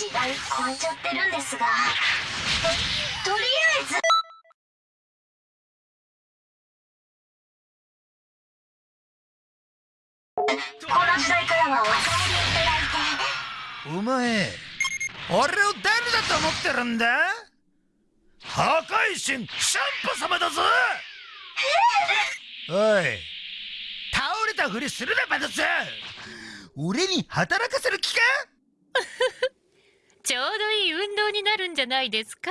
血が凍っちゃってるんですがととりあえず。この時代からはお触りいただいて。お前俺を誰だと思ってるんだ？破壊神シャンパ様だぞ！おい倒れたふりするなバタツ！俺に働かせる気か？運動になるんじゃないですか？